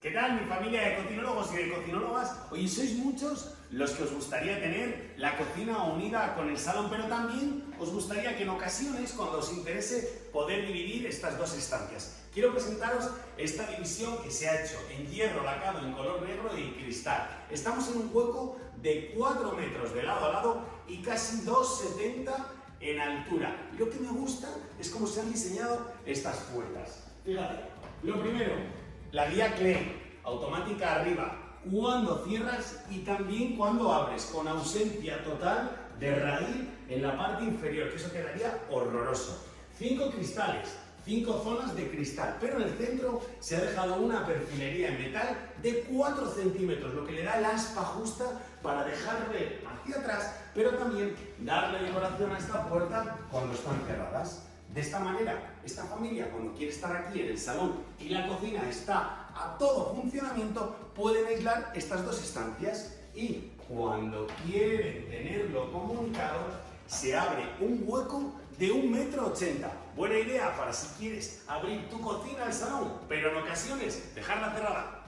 ¿Qué tal mi familia de cocinólogos y de cocinólogas? Oye, sois muchos los que os gustaría tener la cocina unida con el salón, pero también os gustaría que en ocasiones, cuando os interese, poder dividir estas dos estancias. Quiero presentaros esta división que se ha hecho en hierro lacado en color negro y cristal. Estamos en un hueco de 4 metros de lado a lado y casi 2,70 en altura. Lo que me gusta es cómo se han diseñado estas puertas. Fíjate, lo primero, la guía Clay, automática arriba, cuando cierras y también cuando abres, con ausencia total de raíz en la parte inferior, que eso quedaría horroroso. Cinco cristales, cinco zonas de cristal, pero en el centro se ha dejado una perfilería en metal de 4 centímetros, lo que le da el aspa justa para dejarle hacia atrás, pero también darle decoración a esta puerta cuando están cerradas. De esta manera, esta familia, cuando quiere estar aquí en el salón y la cocina está a todo funcionamiento, pueden aislar estas dos estancias y cuando quieren tenerlo comunicado, se abre un hueco de un metro ochenta. Buena idea para si quieres abrir tu cocina al salón, pero en ocasiones dejarla cerrada